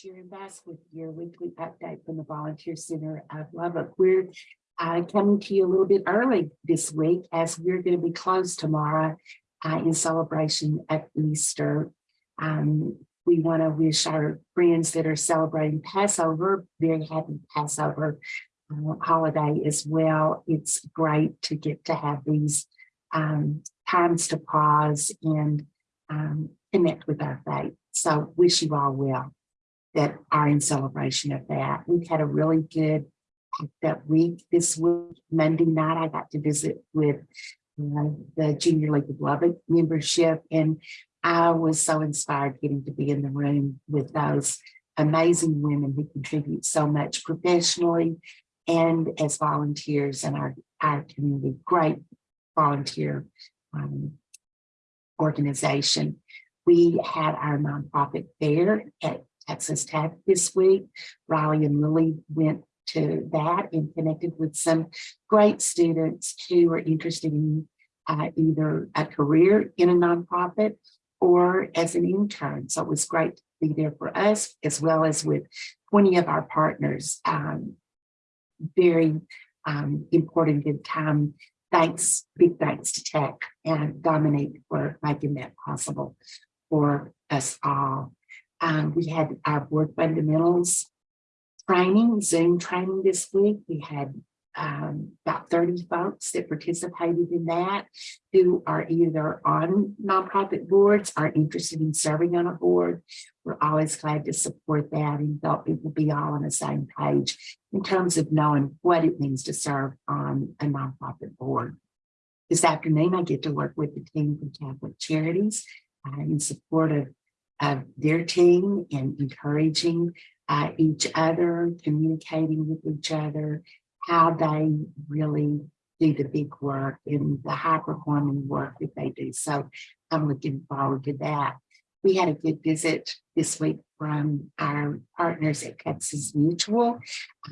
Sharon Bass with your weekly update from the Volunteer Center of Lubbock. We're uh, coming to you a little bit early this week as we're going to be closed tomorrow uh, in celebration of Easter. Um, we want to wish our friends that are celebrating Passover very happy Passover uh, holiday as well. It's great to get to have these um, times to pause and um, connect with our faith. So wish you all well that are in celebration of that. We've had a really good up week this week. Monday night, I got to visit with uh, the Junior League of Lubbock membership, and I was so inspired getting to be in the room with those amazing women who contribute so much professionally and as volunteers in our, our community. Great volunteer um, organization. We had our nonprofit fair at Texas Tech this week. Riley and Lily went to that and connected with some great students who are interested in uh, either a career in a nonprofit or as an intern. So it was great to be there for us as well as with 20 of our partners. Um, very um, important good time. Thanks, big thanks to Tech and Dominique for making that possible for us all. Um, we had our board fundamentals training, Zoom training this week. We had um, about 30 folks that participated in that who are either on nonprofit boards are interested in serving on a board. We're always glad to support that and thought people be all on the same page in terms of knowing what it means to serve on a nonprofit board. This afternoon, I get to work with the team from Catholic Charities uh, in support of of their team and encouraging uh, each other, communicating with each other, how they really do the big work and the high performing work that they do. So I'm looking forward to that. We had a good visit this week from our partners at Texas Mutual.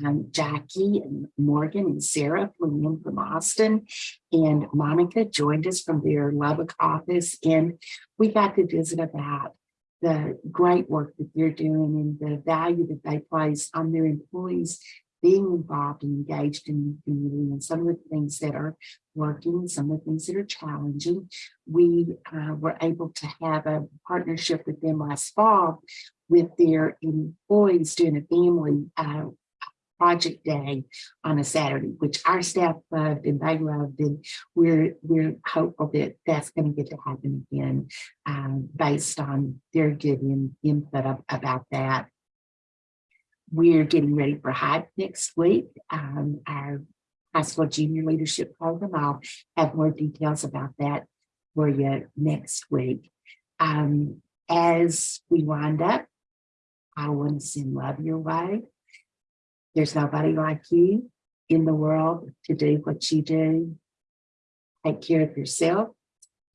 Um, Jackie and Morgan and Sarah flew in from Austin and Monica joined us from their Lubbock office and we got to visit about the great work that they're doing and the value that they place on their employees being involved and engaged in the community and some of the things that are working, some of the things that are challenging. We uh, were able to have a partnership with them last fall with their employees doing a family uh, project day on a Saturday, which our staff loved and they loved. And we're, we're hopeful that that's going to get to happen again um, based on their good in, input of, about that. We're getting ready for Hype next week, um, our high school junior leadership program. I'll have more details about that for you next week. Um, as we wind up, I want to send love your way. There's nobody like you in the world to do what you do. Take care of yourself.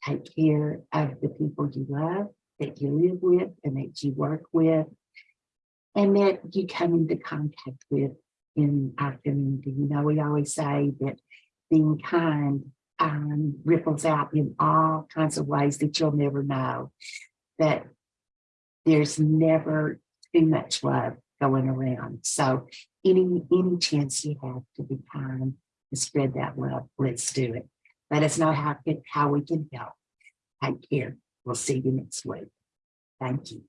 Take care of the people you love, that you live with, and that you work with, and that you come into contact with in our community. You know, we always say that being kind um, ripples out in all kinds of ways that you'll never know. That there's never too much love going around. So any, any chance you have to be kind and spread that love, let's do it. Let us know how, how we can help. Take care. We'll see you next week. Thank you.